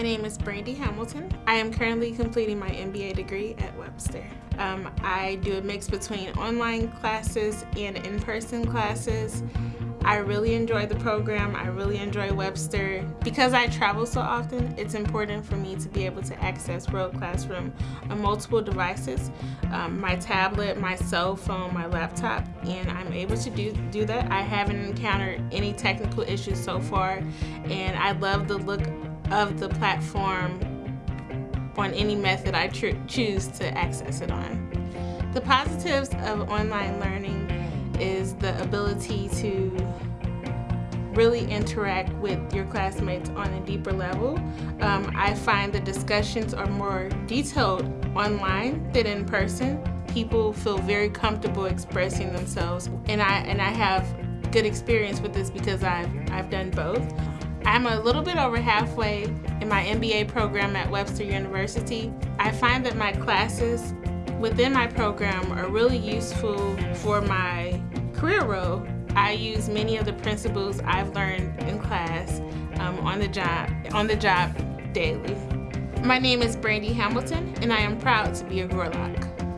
My name is Brandy Hamilton. I am currently completing my MBA degree at Webster. Um, I do a mix between online classes and in-person classes. I really enjoy the program. I really enjoy Webster. Because I travel so often, it's important for me to be able to access World Classroom on multiple devices, um, my tablet, my cell phone, my laptop, and I'm able to do, do that. I haven't encountered any technical issues so far, and I love the look of the platform on any method I choose to access it on. The positives of online learning is the ability to really interact with your classmates on a deeper level. Um, I find the discussions are more detailed online than in person. People feel very comfortable expressing themselves and I, and I have good experience with this because I've, I've done both. I'm a little bit over halfway in my MBA program at Webster University. I find that my classes within my program are really useful for my career role. I use many of the principles I've learned in class um, on the job on the job daily. My name is Brandy Hamilton and I am proud to be a Gorlok.